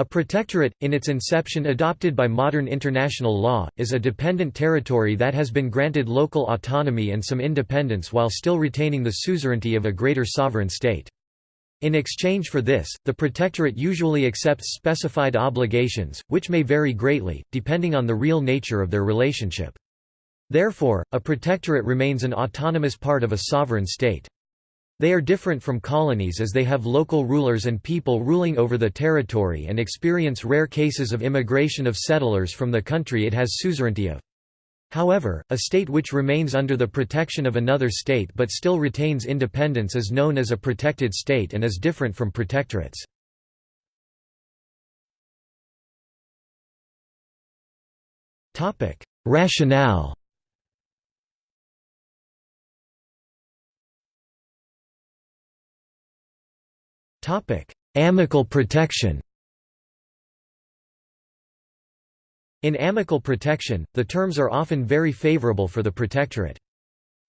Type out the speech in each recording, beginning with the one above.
A protectorate, in its inception adopted by modern international law, is a dependent territory that has been granted local autonomy and some independence while still retaining the suzerainty of a greater sovereign state. In exchange for this, the protectorate usually accepts specified obligations, which may vary greatly, depending on the real nature of their relationship. Therefore, a protectorate remains an autonomous part of a sovereign state. They are different from colonies as they have local rulers and people ruling over the territory and experience rare cases of immigration of settlers from the country it has suzerainty of. However, a state which remains under the protection of another state but still retains independence is known as a protected state and is different from protectorates. Rationale Amical protection In amical protection, the terms are often very favorable for the protectorate.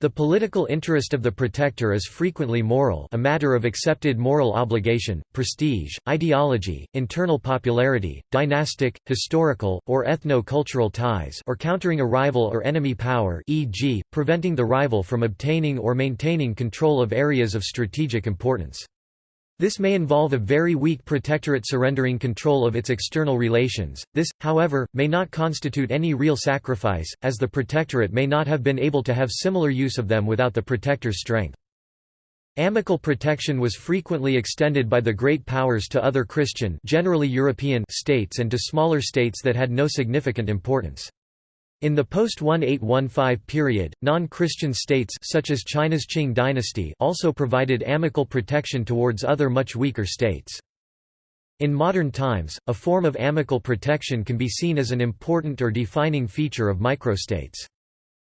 The political interest of the protector is frequently moral a matter of accepted moral obligation, prestige, ideology, internal popularity, dynastic, historical, or ethno-cultural ties or countering a rival or enemy power e.g., preventing the rival from obtaining or maintaining control of areas of strategic importance. This may involve a very weak protectorate surrendering control of its external relations. This, however, may not constitute any real sacrifice, as the protectorate may not have been able to have similar use of them without the protector's strength. Amical protection was frequently extended by the great powers to other Christian generally European states and to smaller states that had no significant importance. In the post-1815 period, non-Christian states such as China's Qing dynasty also provided amical protection towards other much weaker states. In modern times, a form of amical protection can be seen as an important or defining feature of microstates.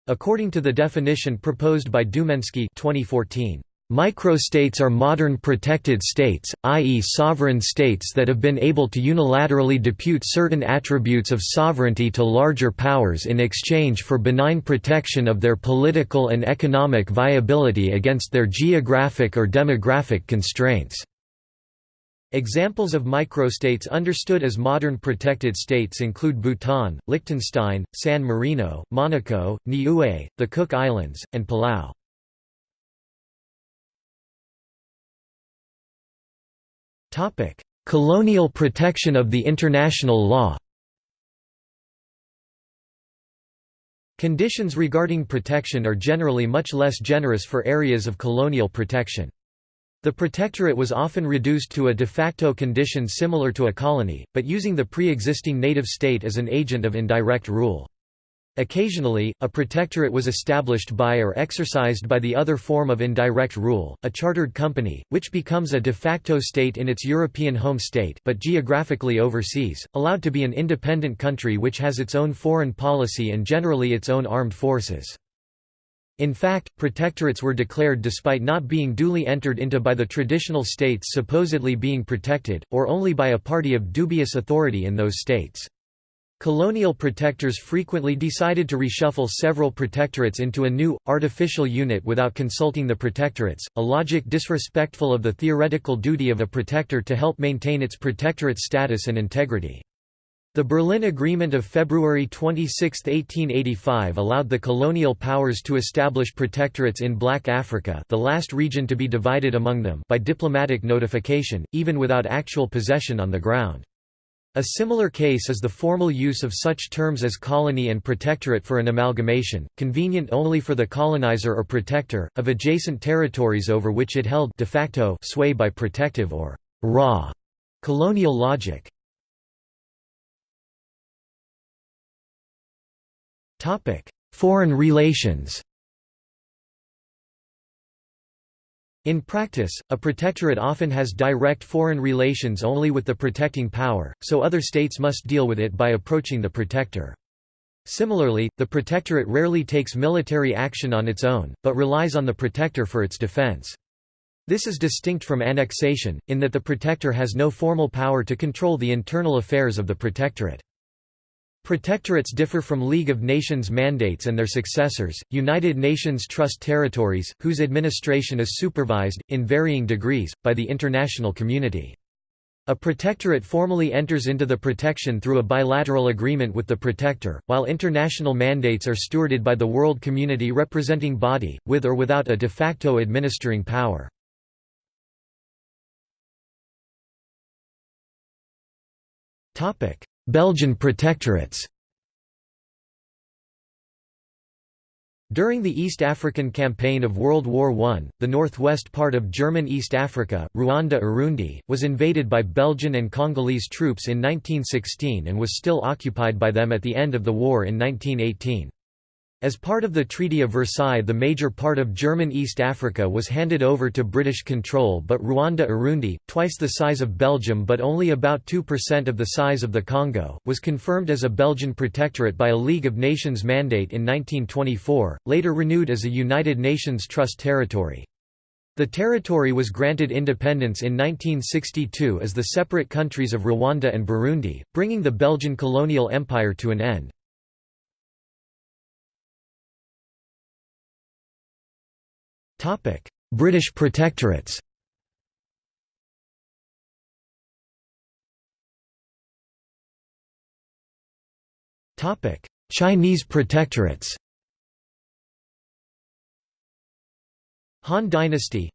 According to the definition proposed by Dumieński 2014, Microstates are modern protected states, i.e. sovereign states that have been able to unilaterally depute certain attributes of sovereignty to larger powers in exchange for benign protection of their political and economic viability against their geographic or demographic constraints. Examples of microstates understood as modern protected states include Bhutan, Liechtenstein, San Marino, Monaco, Niue, the Cook Islands, and Palau. Topic: Colonial protection of the international law. Conditions regarding protection are generally much less generous for areas of colonial protection. The protectorate was often reduced to a de facto condition similar to a colony, but using the pre-existing native state as an agent of indirect rule. Occasionally, a protectorate was established by or exercised by the other form of indirect rule, a chartered company, which becomes a de facto state in its European home state but geographically overseas, allowed to be an independent country which has its own foreign policy and generally its own armed forces. In fact, protectorates were declared despite not being duly entered into by the traditional states supposedly being protected, or only by a party of dubious authority in those states. Colonial protectors frequently decided to reshuffle several protectorates into a new, artificial unit without consulting the protectorates, a logic disrespectful of the theoretical duty of a protector to help maintain its protectorate status and integrity. The Berlin Agreement of February 26, 1885 allowed the colonial powers to establish protectorates in Black Africa the last region to be divided among them by diplomatic notification, even without actual possession on the ground. A similar case is the formal use of such terms as colony and protectorate for an amalgamation, convenient only for the colonizer or protector, of adjacent territories over which it held de facto sway by protective or raw colonial logic. Foreign relations In practice, a protectorate often has direct foreign relations only with the protecting power, so other states must deal with it by approaching the protector. Similarly, the protectorate rarely takes military action on its own, but relies on the protector for its defense. This is distinct from annexation, in that the protector has no formal power to control the internal affairs of the protectorate. Protectorates differ from League of Nations mandates and their successors, United Nations Trust Territories, whose administration is supervised, in varying degrees, by the international community. A protectorate formally enters into the protection through a bilateral agreement with the protector, while international mandates are stewarded by the world community representing body, with or without a de facto administering power. Belgian protectorates During the East African Campaign of World War I, the northwest part of German East Africa, Rwanda-Urundi, was invaded by Belgian and Congolese troops in 1916 and was still occupied by them at the end of the war in 1918. As part of the Treaty of Versailles the major part of German East Africa was handed over to British control but Rwanda-Urundi, twice the size of Belgium but only about 2% of the size of the Congo, was confirmed as a Belgian protectorate by a League of Nations mandate in 1924, later renewed as a United Nations Trust territory. The territory was granted independence in 1962 as the separate countries of Rwanda and Burundi, bringing the Belgian colonial empire to an end. British protectorates. Chinese protectorates. Han Dynasty.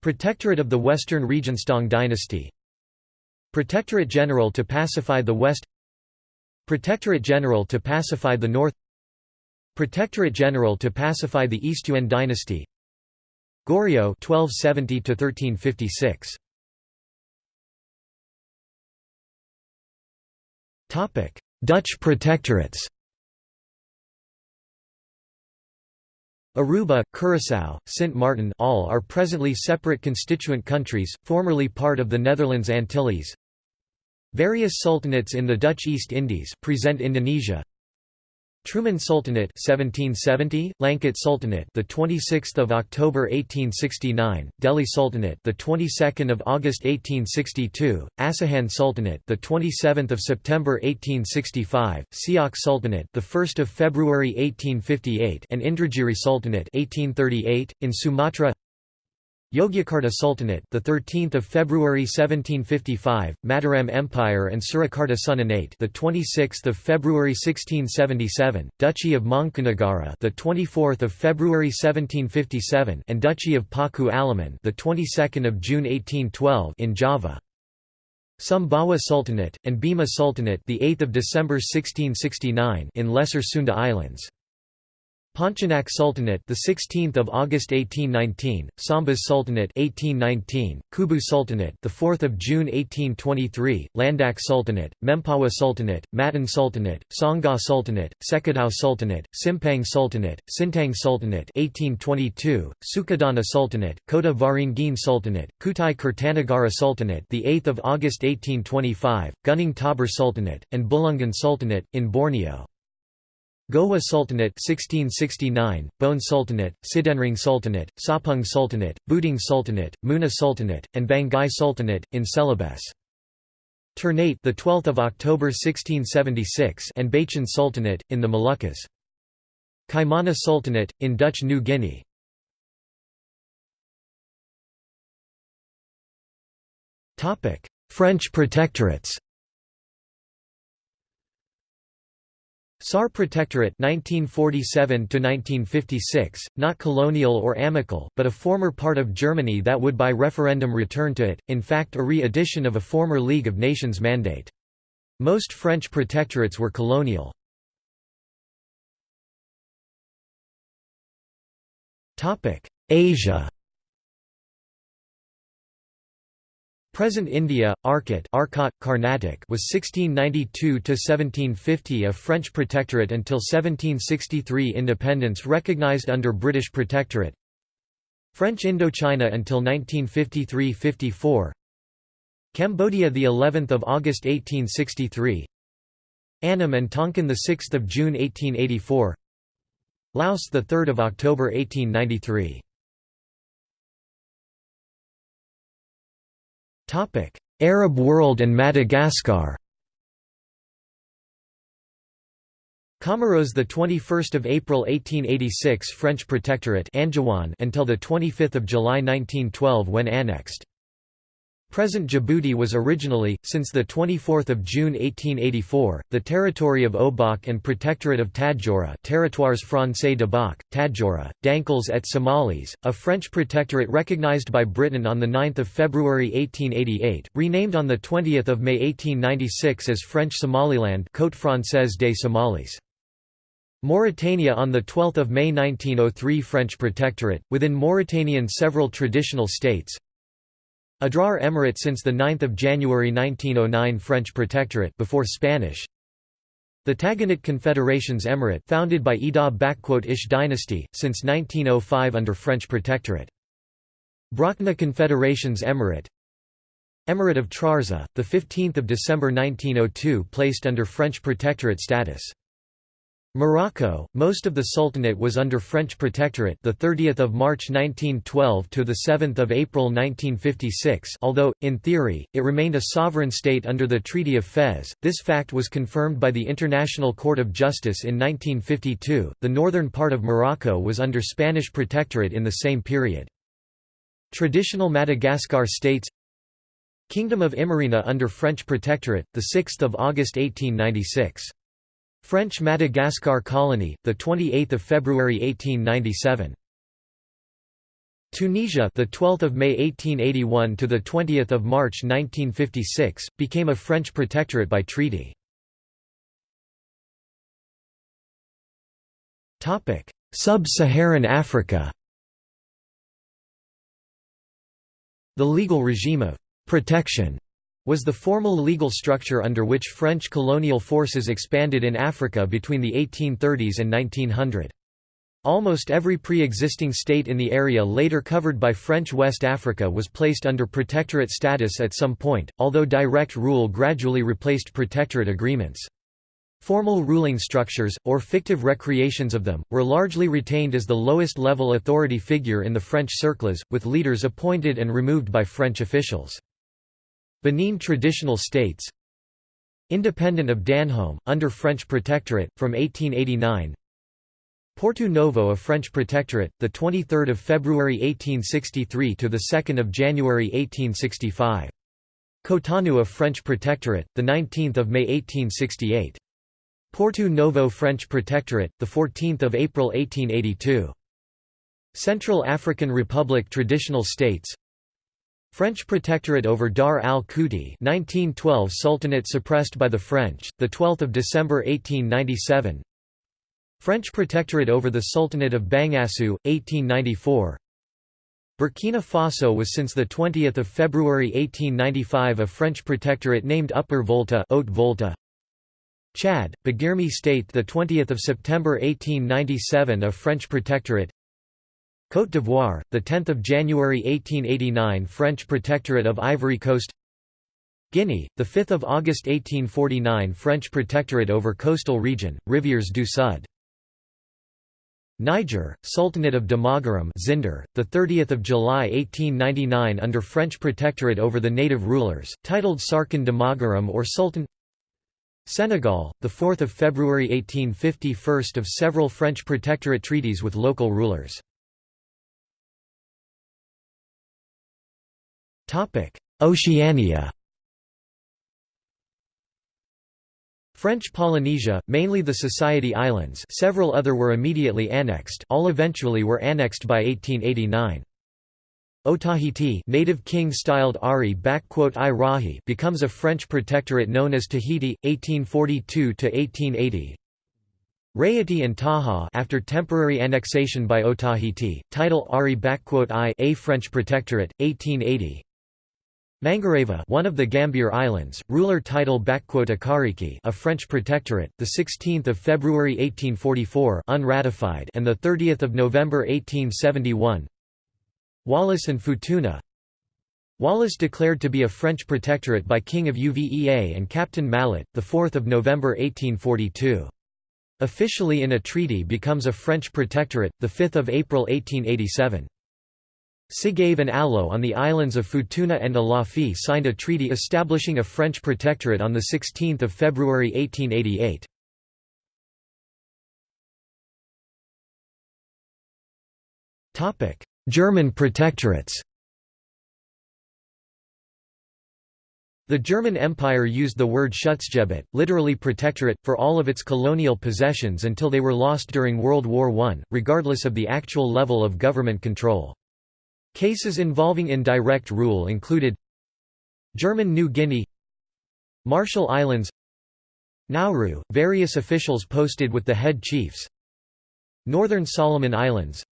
Protectorate of the Western Region Song Dynasty. Protectorate General to pacify the West. Protectorate General to pacify the North. Protectorate General to pacify the East Yuan dynasty Goryeo 1270 1356 Topic Dutch protectorates. Aruba, Curaçao, Sint Maarten all are presently separate constituent countries, formerly part of the Netherlands Antilles. Various sultanates in the Dutch East Indies present Indonesia Truman Sultanate 1770, Langkat Sultanate the 26th of October 1869, Deli Sultanate the 22nd of August 1862, Asahan Sultanate the 27th of September 1865, Siak Sultanate the 1st of February 1858 and Indragiri Sultanate 1838 in Sumatra Yogyakarta Sultanate, the 13th of February 1755, Mataram Empire and Surakarta Sultanate, the 26th of February 1677, Duchy of Mangkunagara, the 24th of February 1757, and Duchy of Paku Alaman, the 22nd of June 1812 in Java. Sumbawa Sultanate and Bima Sultanate, the 8th of December 1669 in Lesser Sunda Islands. Pontianak Sultanate, the 16th of August 1819, Sambas Sultanate 1819, Kubu Sultanate, the 4th of June 1823, Landak Sultanate, Mempawah Sultanate, Matan Sultanate, Sangha Sultanate, Sekadau Sultanate, Simpang Sultanate, Sintang Sultanate 1822, Sukadana Sultanate, Kotawaringin Sultanate, Kutai Kertanegara Sultanate, the 8th of August 1825, Gunung Tabur Sultanate, and Bulungan Sultanate in Borneo. Gowa Sultanate 1669, Bone Sultanate, Sidenreng Sultanate, Sapung Sultanate, Buding Sultanate, Muna Sultanate, and Banggai Sultanate in Celebes. Ternate the 12th of October 1676 and Bacan Sultanate in the Moluccas. Kaimana Sultanate in Dutch New Guinea. Topic: French protectorates. Saar Protectorate 1947 1956, not colonial or amical, but a former part of Germany that would by referendum return to it, in fact a re-edition of a former League of Nations mandate. Most French protectorates were colonial. Asia Present India, Arcot Arcot, Carnatic was 1692–1750 a French protectorate until 1763 independence recognized under British protectorate. French Indochina until 1953–54 Cambodia the 11th of August 1863 Annam and Tonkin the 6th of June 1884 Laos the 3rd of October 1893 Arab world and Madagascar. Comoros the 21st of April 1886 French protectorate Anjouan until the 25th of July 1912 when annexed Present Djibouti was originally, since 24 June 1884, the territory of Obok and Protectorate of Tadjoura Territoires Français de Bok, Tadjoura, Dankels et Somalis, a French protectorate recognized by Britain on 9 February 1888, renamed on 20 May 1896 as French Somaliland Côte Française des Somalis. Mauritania on 12 May 1903 French protectorate, within Mauritanian several traditional states, Adrar Emirate since 9 January 1909 French Protectorate before Spanish. The Taganit Confederations Emirate founded by Ida-Ish dynasty, since 1905 under French Protectorate. Brakna Confederations Emirate. Emirate of Trarza, 15 December 1902 placed under French Protectorate status Morocco, most of the Sultanate was under French protectorate the 30th of March 1912 to the 7th of April 1956. Although in theory it remained a sovereign state under the Treaty of Fez, this fact was confirmed by the International Court of Justice in 1952. The northern part of Morocco was under Spanish protectorate in the same period. Traditional Madagascar states Kingdom of Imerina under French protectorate the 6th of August 1896 French Madagascar colony, the 28th of February 1897. Tunisia, the 12th of May 1881 to the 20th of March 1956, became a French protectorate by treaty. Topic: Sub-Saharan Africa. The legal regime of protection was the formal legal structure under which French colonial forces expanded in Africa between the 1830s and 1900. Almost every pre-existing state in the area later covered by French West Africa was placed under protectorate status at some point, although direct rule gradually replaced protectorate agreements. Formal ruling structures, or fictive recreations of them, were largely retained as the lowest level authority figure in the French circles, with leaders appointed and removed by French officials. Benin Traditional States Independent of Dahomey, under French protectorate, from 1889 Porto Novo a French protectorate, 23 February 1863 – to 2 January 1865. Cotonou a French protectorate, 19 May 1868. Porto Novo French Protectorate, 14 April 1882. Central African Republic Traditional States French protectorate over Dar al-Kouti 1912 Sultanate suppressed by the French, 12 December 1897 French protectorate over the Sultanate of Bangassou, 1894 Burkina Faso was since 20 February 1895 a French protectorate named Upper Volta, Haute Volta. Chad, Bagirmi State 20 September 1897 a French protectorate Côte d'Ivoire, 10 January 1889 French Protectorate of Ivory Coast. Guinea, 5 August 1849 French Protectorate over coastal region, Rivières du Sud. Niger, Sultanate of Damagaram Zinder, 30 July 1899 under French Protectorate over the native rulers, titled Sarkin Damagaram or Sultan. Senegal, 4 February 1850 first of several French Protectorate treaties with local rulers Oceania. French Polynesia, mainly the Society Islands several other were immediately annexed all eventually were annexed by 1889. Otahiti native king styled Ari Rahi becomes a French protectorate known as Tahiti, 1842–1880 Rayiti and Tahaa after temporary annexation by Otahiti, title Ari I a French protectorate, 1880 Mangareva one of the Gambier Islands, ruler title Akariki a French protectorate, 16 February 1844 unratified and 30 November 1871 Wallis and Futuna Wallis declared to be a French protectorate by King of Uvea and Captain Mallet, 4 November 1842. Officially in a treaty becomes a French protectorate, 5 April 1887. Sigave and Alo on the islands of Futuna and Alofi signed a treaty establishing a French protectorate on 16 February 1888. German protectorates The German Empire used the word Schutzgebiet, literally protectorate, for all of its colonial possessions until they were lost during World War I, regardless of the actual level of government control. Cases involving indirect rule included German New Guinea Marshall Islands Nauru, various officials posted with the head chiefs Northern Solomon Islands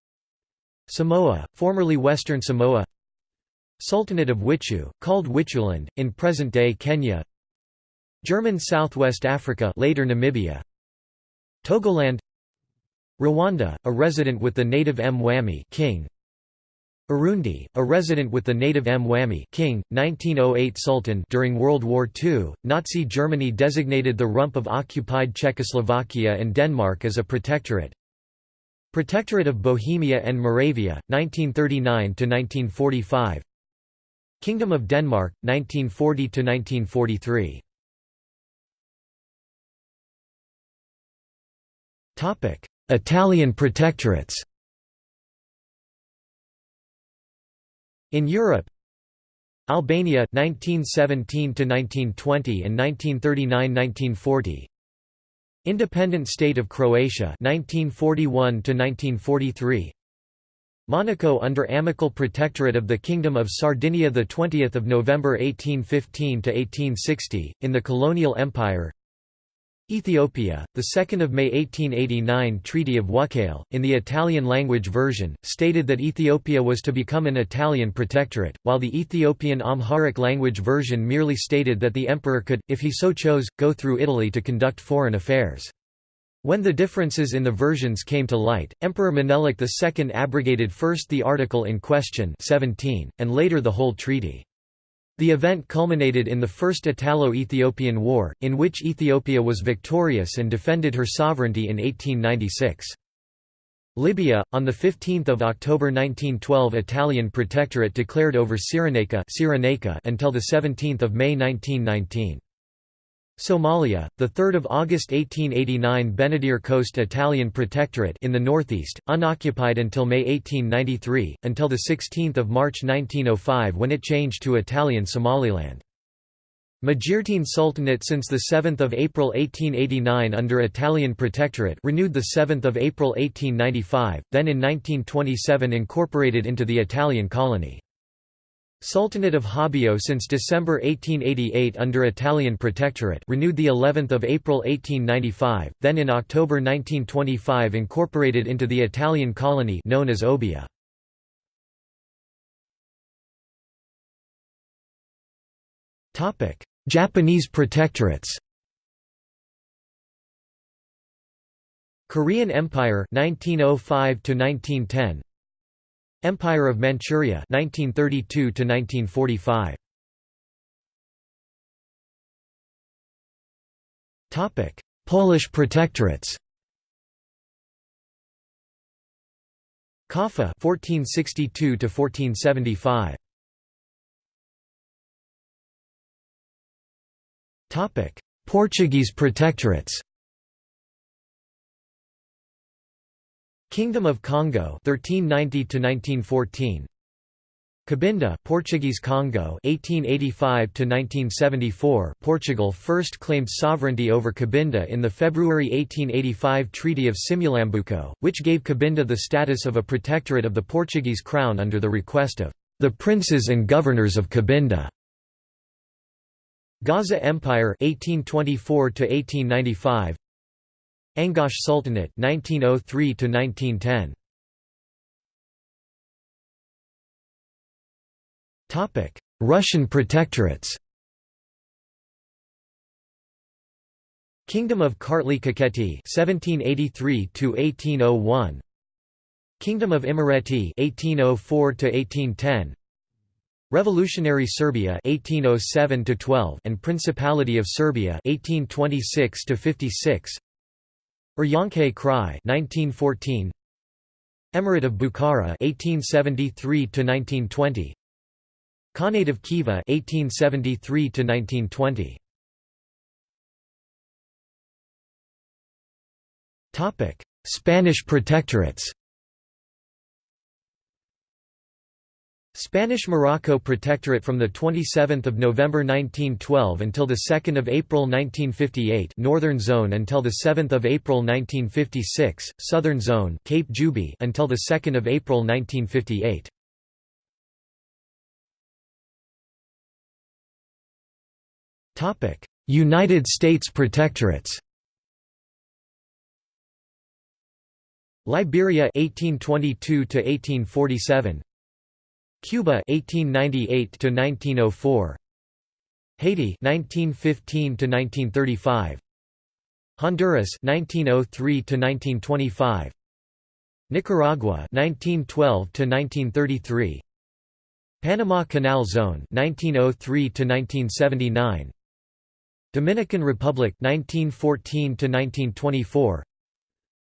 Samoa, formerly Western Samoa Sultanate of Witu, called Wituland, in present-day Kenya German Southwest Africa later Namibia Togoland Rwanda, a resident with the native Mwami king Urundi, a resident with the native Mwami king, 1908 Sultan during World War II, Nazi Germany designated the rump of occupied Czechoslovakia and Denmark as a protectorate. Protectorate of Bohemia and Moravia, 1939–1945 Kingdom of Denmark, 1940–1943 Italian protectorates In Europe Albania 1917 to 1920 and 1939-1940 Independent State of Croatia 1941 to 1943 Monaco under amicable protectorate of the Kingdom of Sardinia the 20th of November 1815 to 1860 in the colonial empire Ethiopia, the 2nd of May 1889 Treaty of Wuchale, in the Italian language version, stated that Ethiopia was to become an Italian protectorate, while the Ethiopian Amharic language version merely stated that the emperor could, if he so chose, go through Italy to conduct foreign affairs. When the differences in the versions came to light, Emperor Menelik II abrogated first the article in question 17, and later the whole treaty. The event culminated in the First Italo-Ethiopian War, in which Ethiopia was victorious and defended her sovereignty in 1896. Libya, on 15 October 1912 Italian protectorate declared over Cyrenaica until 17 May 1919. Somalia, the 3rd of August 1889 Benadir Coast Italian Protectorate in the northeast, unoccupied until May 1893, until the 16th of March 1905 when it changed to Italian Somaliland. Majeerteen Sultanate since the 7th of April 1889 under Italian Protectorate renewed the 7th of April 1895, then in 1927 incorporated into the Italian colony. Sultanate of Hobyo since December 1888 under Italian Protectorate renewed the 11th of April 1895, then in October 1925 incorporated into the Italian colony known as Obbia. Topic: Japanese protectorates. Korean Empire 1905 to 1910 Empire of Manchuria 1932 to 1945 Topic Polish protectorates. Kaffa 1462 to 1475 Topic Portuguese protectorates Kingdom of Congo 1390 to 1914 Cabinda Portuguese Congo 1885 to 1974 Portugal first claimed sovereignty over Cabinda in the February 1885 Treaty of Simulambuco which gave Cabinda the status of a protectorate of the Portuguese crown under the request of the princes and governors of Cabinda Gaza Empire 1824 to 1895 Angash Sultanate 1903 to 1910 Topic Russian protectorates. Kingdom of Kartli-Kakheti 1783 to 1801 Kingdom of Imereti 1804 to 1810 Revolutionary Serbia 1807 to 12 and Principality of Serbia 1826 to 56 Urianke Krai 1914 Emirate of Bukhara 1873 to 1920 Khanate of Khiva 1873 to 1920 Topic Spanish protectorates Spanish Morocco Protectorate from the 27th of November 1912 until the 2nd of April 1958 Northern Zone until the 7th of April 1956 Southern Zone Cape Juby until the 2nd of April 1958 Topic United States Protectorates. Liberia 1822 to 1847 Cuba 1898 to 1904 Haiti 1915 to 1935 Honduras 1903 to 1925 Nicaragua 1912 to 1933 Panama Canal Zone 1903 to 1979 Dominican Republic 1914 to 1924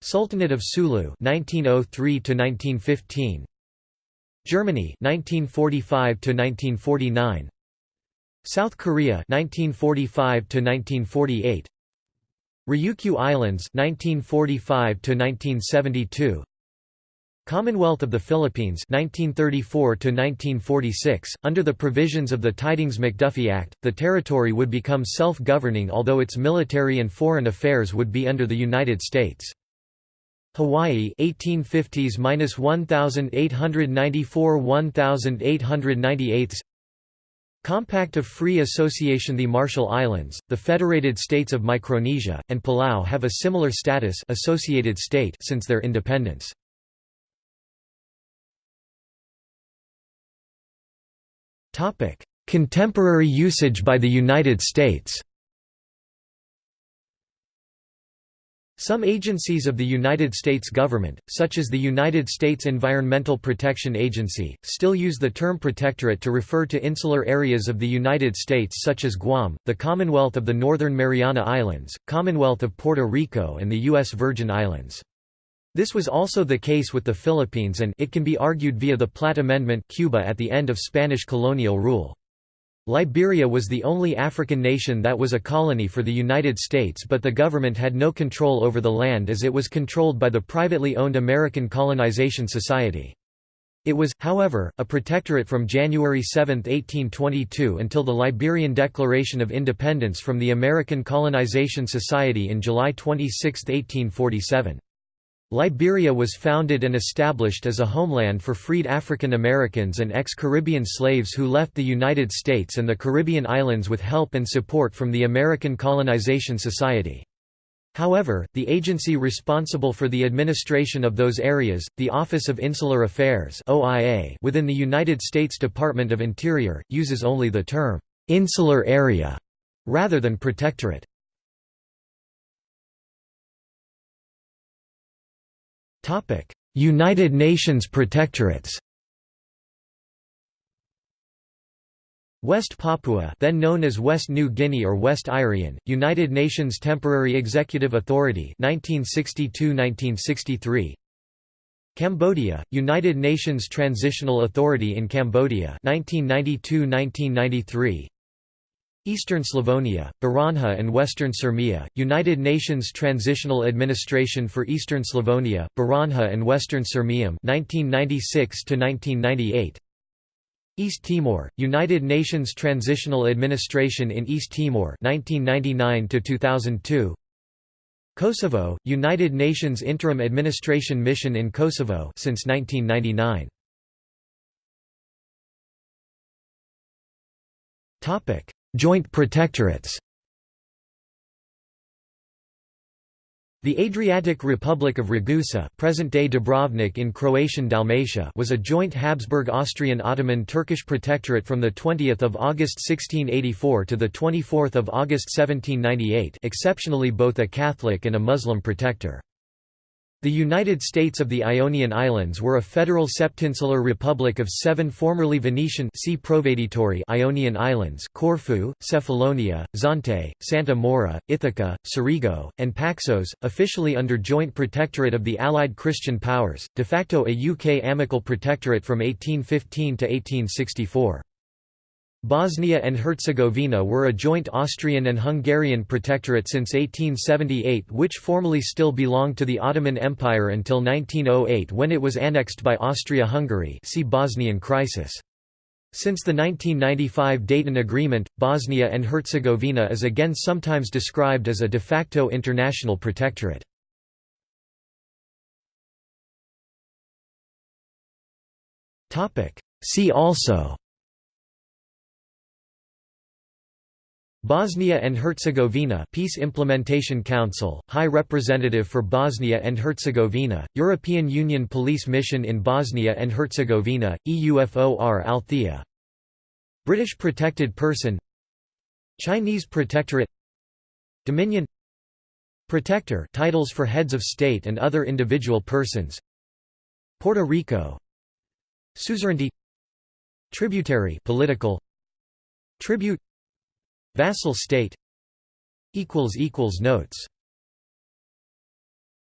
Sultanate of Sulu 1903 to 1915 Germany 1945 to 1949 South Korea 1945 to 1948 Ryukyu Islands 1945 to 1972 Commonwealth of the Philippines 1934 to 1946 under the provisions of the Tydings-McDuffie Act the territory would become self-governing although its military and foreign affairs would be under the United States Hawaii 1850s-1894-1898 Compact of Free Association The Marshall Islands, the Federated States of Micronesia, and Palau have a similar status associated state since their independence. Contemporary usage by the United States Some agencies of the United States government, such as the United States Environmental Protection Agency, still use the term protectorate to refer to insular areas of the United States such as Guam, the Commonwealth of the Northern Mariana Islands, Commonwealth of Puerto Rico and the U.S. Virgin Islands. This was also the case with the Philippines and it can be argued via the Platt Amendment Cuba at the end of Spanish colonial rule. Liberia was the only African nation that was a colony for the United States but the government had no control over the land as it was controlled by the privately owned American Colonization Society. It was, however, a protectorate from January 7, 1822 until the Liberian Declaration of Independence from the American Colonization Society in July 26, 1847. Liberia was founded and established as a homeland for freed African Americans and ex-Caribbean slaves who left the United States and the Caribbean islands with help and support from the American Colonization Society. However, the agency responsible for the administration of those areas, the Office of Insular Affairs OIA within the United States Department of Interior, uses only the term, "'insular area' rather than protectorate. United Nations protectorates West Papua then known as West New Guinea or West Irian, United Nations Temporary Executive Authority 1962–1963 Cambodia, United Nations Transitional Authority in Cambodia 1992–1993 Eastern Slavonia, Baranja and Western Sirmia, United Nations Transitional Administration for Eastern Slavonia, Baranja and Western Sirmium 1996 1998 East Timor, United Nations Transitional Administration in East Timor 1999 2002 Kosovo, United Nations Interim Administration Mission in Kosovo since 1999 Topic Joint protectorates The Adriatic Republic of Ragusa present-day Dubrovnik in Croatian Dalmatia was a joint Habsburg-Austrian-Ottoman-Turkish protectorate from 20 August 1684 to 24 August 1798 exceptionally both a Catholic and a Muslim protector. The United States of the Ionian Islands were a federal septinsular republic of seven formerly Venetian Ionian islands Corfu, Cephalonia, Zante, Santa Maura, Ithaca, Cerigo, and Paxos, officially under joint protectorate of the Allied Christian powers, de facto a UK amicable protectorate from 1815 to 1864. Bosnia and Herzegovina were a joint Austrian and Hungarian protectorate since 1878 which formally still belonged to the Ottoman Empire until 1908 when it was annexed by Austria-Hungary see Bosnian crisis. Since the 1995 Dayton Agreement, Bosnia and Herzegovina is again sometimes described as a de facto international protectorate. See also Bosnia and Herzegovina Peace Implementation Council, High Representative for Bosnia and Herzegovina, European Union Police Mission in Bosnia and Herzegovina, EUFOR Althea. British Protected Person. Chinese Protectorate. Dominion. Protector titles for heads of state and other individual persons. Puerto Rico. Suzerainty. Tributary political. Tribute Vassal state Notes